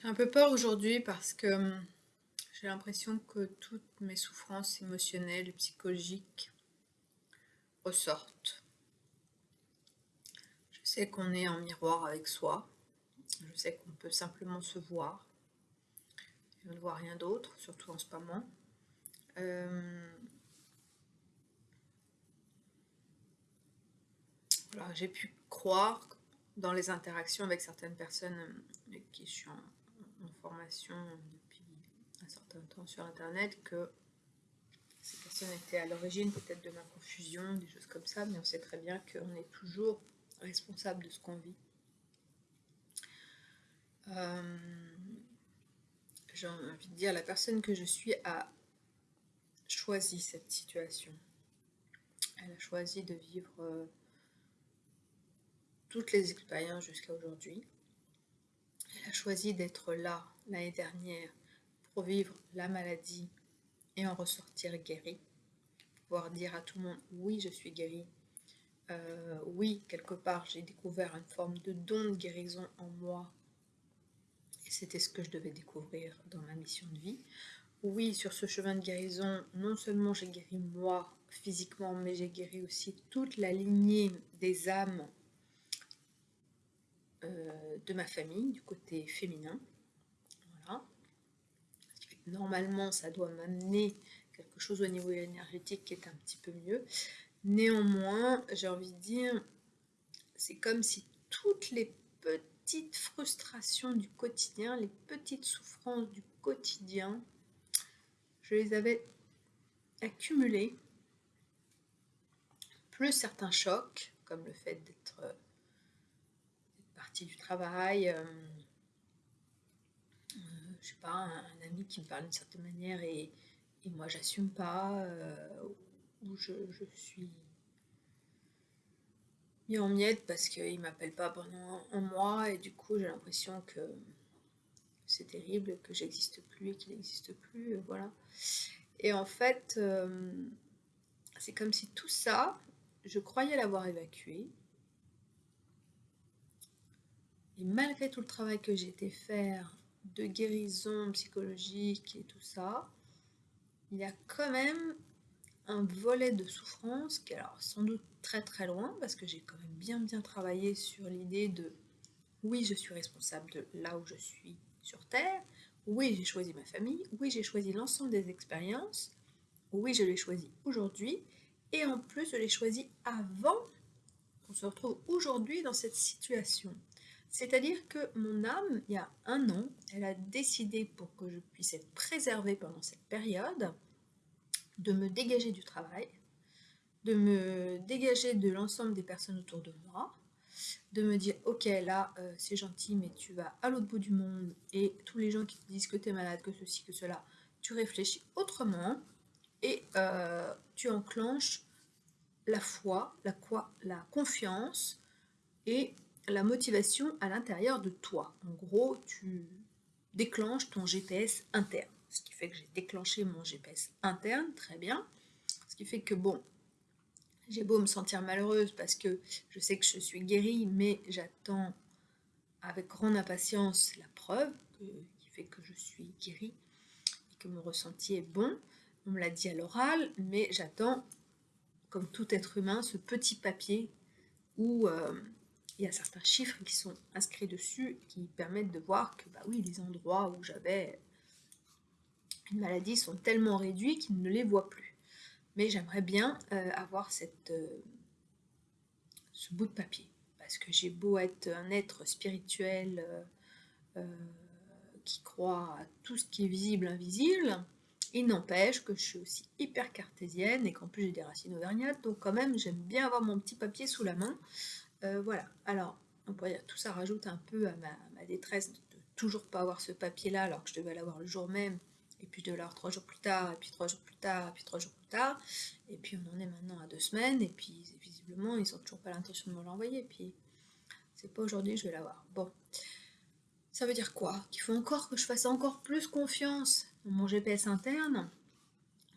J'ai un peu peur aujourd'hui parce que hum, j'ai l'impression que toutes mes souffrances émotionnelles et psychologiques ressortent. Je sais qu'on est en miroir avec soi. Je sais qu'on peut simplement se voir. Et on ne voit rien d'autre, surtout en ce moment. Euh, j'ai pu croire dans les interactions avec certaines personnes avec qui je suis en, formation depuis un certain temps sur internet que ces personnes étaient à l'origine peut-être de ma confusion, des choses comme ça, mais on sait très bien qu'on est toujours responsable de ce qu'on vit. Euh, j'ai envie de dire, la personne que je suis a choisi cette situation. Elle a choisi de vivre euh, toutes les expériences jusqu'à aujourd'hui. A choisi d'être là l'année dernière pour vivre la maladie et en ressortir guérie. Pouvoir dire à tout le monde oui je suis guérie. Euh, oui, quelque part j'ai découvert une forme de don de guérison en moi. Et c'était ce que je devais découvrir dans ma mission de vie. Oui, sur ce chemin de guérison, non seulement j'ai guéri moi physiquement, mais j'ai guéri aussi toute la lignée des âmes euh, de ma famille, du côté féminin. Voilà. Normalement, ça doit m'amener quelque chose au niveau énergétique qui est un petit peu mieux. Néanmoins, j'ai envie de dire, c'est comme si toutes les petites frustrations du quotidien, les petites souffrances du quotidien, je les avais accumulées, plus certains chocs, comme le fait d'être du travail, euh, euh, je sais pas, un, ami qui me parle d'une certaine manière et, moi j'assume pas, euh, ou je, suis mis en miettes parce qu'il m'appelle pas pendant un mois et du coup j'ai l'impression que c'est terrible, que j'existe plus et qu'il n'existe plus, voilà. Et en fait, c'est comme si tout ça, je croyais l'avoir évacué, et malgré tout le travail que j'ai été faire de guérison psychologique et tout ça, il y a quand même un volet de souffrance qui est alors sans doute très très loin parce que j'ai quand même bien bien travaillé sur l'idée de oui je suis responsable de là où je suis sur Terre, oui j'ai choisi ma famille, oui j'ai choisi l'ensemble des expériences, oui je l'ai choisi aujourd'hui. Et en plus je l'ai choisi avant qu'on se retrouve aujourd'hui dans cette situation. C'est-à-dire que mon âme, il y a un an, elle a décidé pour que je puisse être préservée pendant cette période, de me dégager du travail, de me dégager de l'ensemble des personnes autour de moi, de me dire ok là euh, c'est gentil mais tu vas à l'autre bout du monde et tous les gens qui te disent que tu es malade, que ceci, que cela, tu réfléchis autrement et euh, tu enclenches la foi, la, la confiance et la motivation à l'intérieur de toi. En gros, tu déclenches ton GPS interne. Ce qui fait que j'ai déclenché mon GPS interne, très bien. Ce qui fait que, bon, j'ai beau me sentir malheureuse parce que je sais que je suis guérie, mais j'attends avec grande impatience la preuve qui fait que je suis guérie et que mon ressenti est bon. On me l'a dit à l'oral, mais j'attends, comme tout être humain, ce petit papier où euh, il y a certains chiffres qui sont inscrits dessus qui permettent de voir que bah oui, les endroits où j'avais une maladie sont tellement réduits qu'ils ne les voient plus. Mais j'aimerais bien euh, avoir euh, ce bout de papier. Parce que j'ai beau être un être spirituel euh, qui croit à tout ce qui est visible, invisible, il n'empêche que je suis aussi hyper cartésienne et qu'en plus j'ai des racines auvergnates, donc quand même j'aime bien avoir mon petit papier sous la main euh, voilà, alors, on pourrait dire, tout ça rajoute un peu à ma, détresse de, toujours pas avoir ce papier-là alors que je devais l'avoir le jour même, et puis de l'avoir trois jours plus tard, et puis trois jours plus tard, et puis trois jours plus tard, et puis on en est maintenant à deux semaines, et puis visiblement ils n'ont toujours pas l'intention de me l'envoyer, et puis c'est pas aujourd'hui que je vais l'avoir. Bon, ça veut dire quoi? Qu'il faut encore que je fasse encore plus confiance dans mon GPS interne,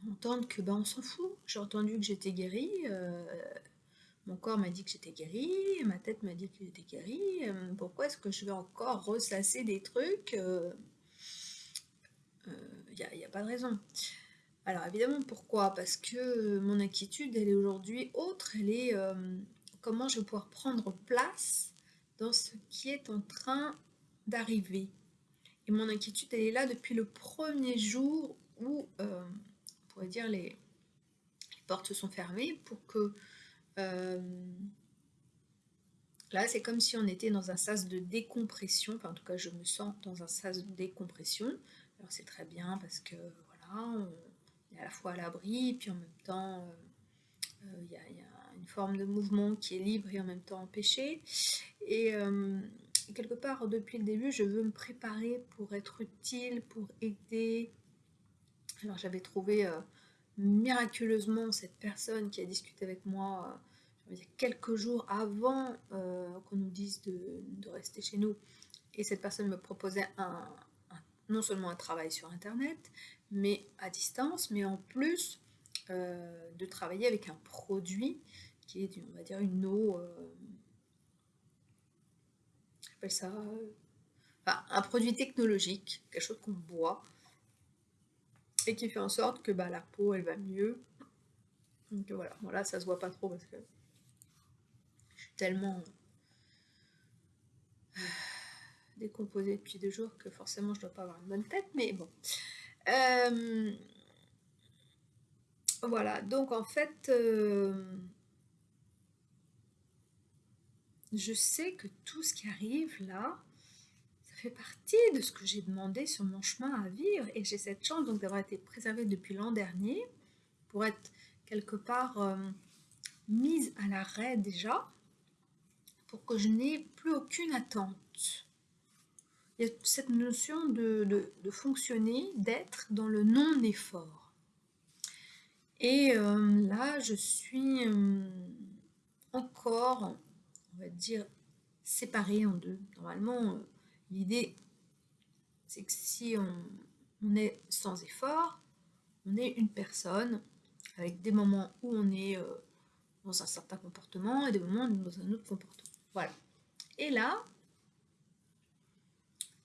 entendre que ben on s'en fout, j'ai entendu que j'étais guérie, euh, Mon corps m'a dit que j'étais guérie, ma tête m'a dit que j'étais guérie. Euh, pourquoi est-ce que je vais encore ressasser des trucs Il euh, n'y a, a, pas de raison. Alors évidemment, pourquoi? Parce que mon inquiétude, elle est aujourd'hui autre. Elle est comment je vais pouvoir prendre place dans ce qui est en train d'arriver. Et mon inquiétude, elle est là depuis le premier jour où, euh, on pourrait dire, les, portes se sont fermées pour que... Euh, là, c'est comme si on était dans un sas de décompression. Enfin, en tout cas, je me sens dans un sas de décompression. Alors, c'est très bien parce que, voilà, on est à la fois à l'abri, puis en même temps, euh, il y, a, une forme de mouvement qui est libre et en même temps empêché. Et quelque part, depuis le début, je veux me préparer pour être utile, pour aider. Alors j'avais trouvé euh, miraculeusement cette personne qui a discuté avec moi euh, quelques jours avant euh, qu'on nous dise de, rester chez nous. Et cette personne me proposait un, non seulement un travail sur Internet, mais à distance, mais en plus de travailler avec un produit qui est, on va dire, une eau ça euh, un produit technologique, quelque chose qu'on boit et qui fait en sorte que bah, la peau elle va mieux. Donc voilà, voilà, ça se voit pas trop parce que je suis tellement euh, décomposée depuis deux jours que forcément je dois pas avoir une bonne tête, mais bon. Euh, voilà, donc en fait, je sais que tout ce qui arrive là, fait partie de ce que j'ai demandé sur mon chemin à vivre et j'ai cette chance donc d'avoir été préservée depuis l'an dernier pour être quelque part euh, mise à l'arrêt déjà pour que je n'ai plus aucune attente. Il cette notion de, fonctionner, d'être dans le non-effort. Et euh, là, je suis euh, encore on va dire, séparés en deux. Normalement, l'idée, c'est que si on, est sans effort, on est une personne avec des moments où on est euh, dans un certain comportement et des moments où on est dans un autre comportement. Voilà. Et là,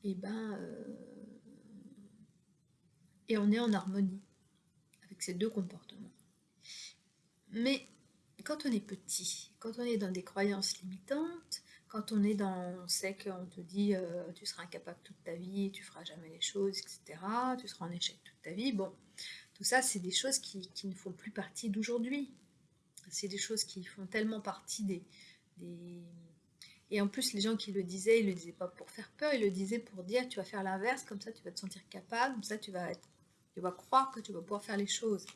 et eh ben, euh, et on est en harmonie avec ces deux comportements. Mais quand on est petit, quand on est dans des croyances limitantes, quand on est dans, on sait qu'on te dit euh, tu seras incapable toute ta vie, tu feras jamais les choses, etc., tu seras en échec toute ta vie, bon, tout ça c'est des choses qui, ne font plus partie d'aujourd'hui. C'est des choses qui font tellement partie des. Et en plus, les gens qui le disaient, ils le disaient pas pour faire peur, ils le disaient pour dire tu vas faire l'inverse, comme ça tu vas te sentir capable, comme ça tu vas, tu vas croire que tu vas pouvoir faire les choses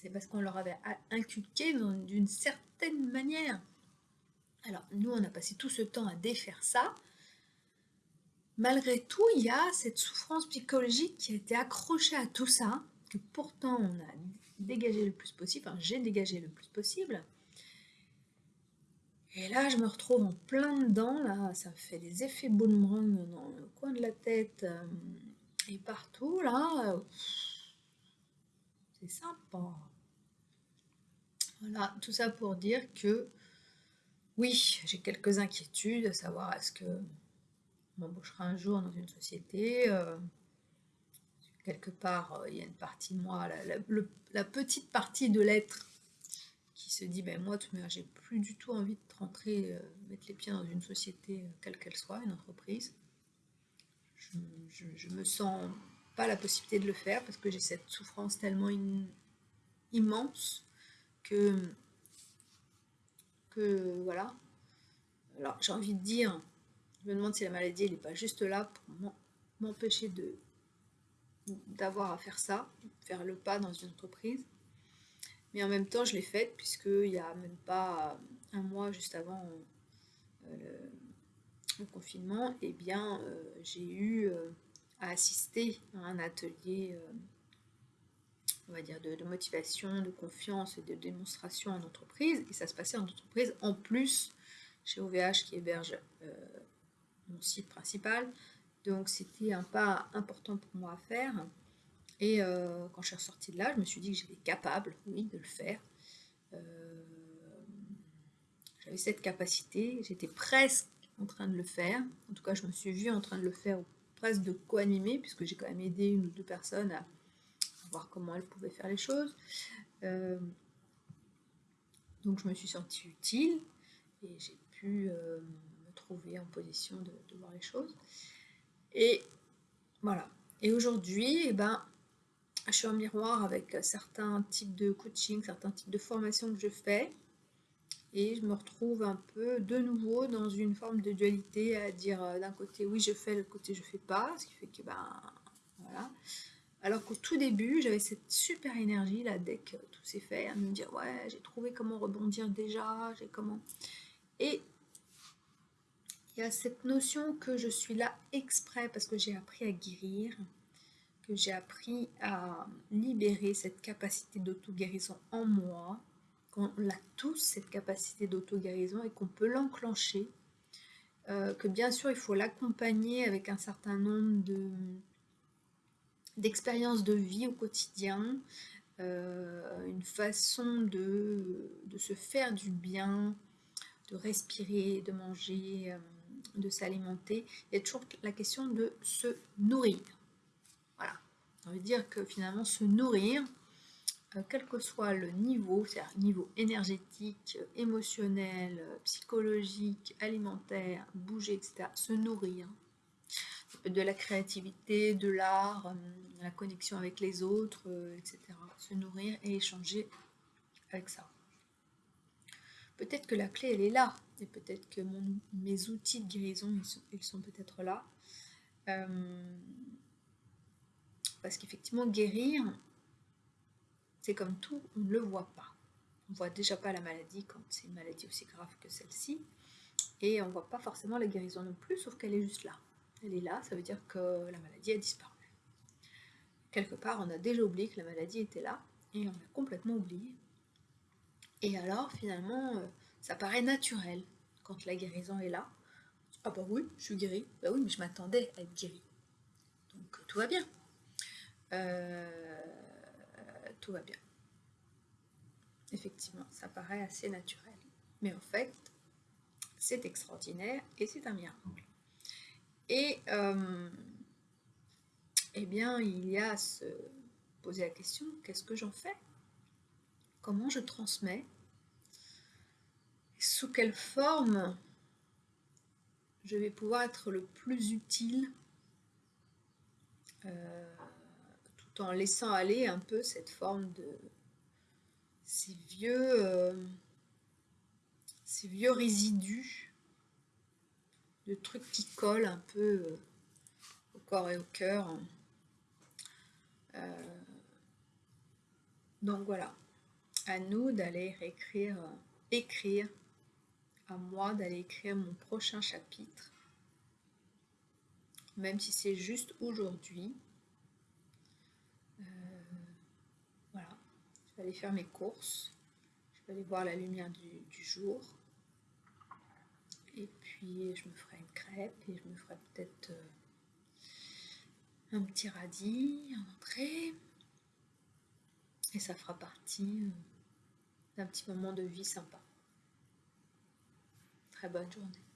c'est parce qu'on leur avait inculqué d'une certaine manière. Alors, nous, on a passé tout ce temps à défaire ça. Malgré tout, il y a cette souffrance psychologique qui a été accrochée à tout ça, que pourtant on a dégagé le plus possible, enfin j'ai dégagé le plus possible. Et là, je me retrouve en plein dedans, là, ça fait des effets boomerang dans le coin de la tête euh, et partout, là. C'est sympa. Voilà, tout ça pour dire que oui, j'ai quelques inquiétudes, à savoir est-ce que m'embauchera un jour dans une société euh, quelque part, euh, il y a une partie de moi, la, petite partie de l'être qui se dit, ben moi, j'ai plus du tout envie de rentrer, euh, mettre les pieds dans une société, quelle qu'elle soit, une entreprise. Je, je, me sens pas la possibilité de le faire parce que j'ai cette souffrance tellement immense que, voilà. Alors j'ai envie de dire, je me demande si la maladie elle n'est pas juste là pour m'empêcher de d'avoir à faire ça, faire le pas dans une entreprise. Mais en même temps, je l'ai faite puisqu'il n'y a même pas un mois juste avant euh, le, confinement, et eh bien euh, j'ai eu euh, à assister à un atelier, on va dire, de, motivation, de confiance et de démonstration en entreprise. Et ça se passait en entreprise en plus chez OVH qui héberge euh, mon site principal. Donc c'était un pas important pour moi à faire. Et euh, quand je suis ressortie de là, je me suis dit que j'étais capable, oui, de le faire. j'avais cette capacité, j'étais presque en train de le faire. En tout cas, je me suis vue en train de le faire, presque de co-animer, puisque j'ai quand même aidé une ou deux personnes à, voir comment elles pouvaient faire les choses. Euh, donc, je me suis sentie utile et j'ai pu euh, me trouver en position de, voir les choses. Et voilà. Et aujourd'hui, eh ben, je suis en miroir avec certains types de coaching, certains types de formations que je fais et je me retrouve un peu de nouveau dans une forme de dualité à dire euh, d'un côté oui je fais, de l'autre côté je fais pas, ce qui fait que ben voilà. Alors qu'au tout début j'avais cette super énergie là dès que tout s'est fait, à me dire ouais j'ai trouvé comment rebondir déjà, j'ai comment. Et il y a cette notion que je suis là exprès parce que j'ai appris à guérir, que j'ai appris à libérer cette capacité d'auto-guérison en moi, on a tous cette capacité d'auto-guérison et qu'on peut l'enclencher, euh, que bien sûr il faut l'accompagner avec un certain nombre de d'expériences de vie au quotidien, euh, une façon de, se faire du bien, de respirer, de manger, euh, de s'alimenter. Il y a toujours la question de se nourrir. Voilà. On veut dire que finalement se nourrir, euh, quel que soit le niveau, c'est-à-dire niveau énergétique, émotionnel, psychologique, alimentaire, bouger, etc., se nourrir. De la créativité, de l'art, euh, la connexion avec les autres, euh, etc. Se nourrir et échanger avec ça. Peut-être que la clé, elle est là. Et peut-être que mes outils de guérison, ils sont, peut-être là. parce qu'effectivement, guérir, c'est comme tout, on ne le voit pas. On ne voit déjà pas la maladie quand c'est une maladie aussi grave que celle-ci. Et on ne voit pas forcément la guérison non plus, sauf qu'elle est juste là. Elle est là, ça veut dire que la maladie a disparu. Quelque part, on a déjà oublié que la maladie était là, et on a complètement oublié. Et alors, finalement, euh, ça paraît naturel quand la guérison est là. Ah bah oui, je suis guérie. Bah oui, mais je m'attendais à être guérie. Donc tout va bien. Euh, tout va bien. Effectivement, ça paraît assez naturel. Mais en fait, c'est extraordinaire et c'est un miracle. Et euh, eh bien, il y a à se poser la question, qu'est-ce que j'en fais? Comment je transmets? Sous quelle forme je vais pouvoir être le plus utile euh, en laissant aller un peu cette forme de ces vieux, euh, ces vieux résidus de trucs qui collent un peu euh, au corps et au cœur. Euh, donc voilà, à nous d'aller écrire, écrire, à moi d'aller écrire mon prochain chapitre, même si c'est juste aujourd'hui. vais aller faire mes courses. Je vais aller voir la lumière du, jour. Puis je me ferai une crêpe et je me ferai peut-être euh, un petit radis en entrée. Et ça fera partie euh, d'un petit moment de vie sympa. Très bonne journée.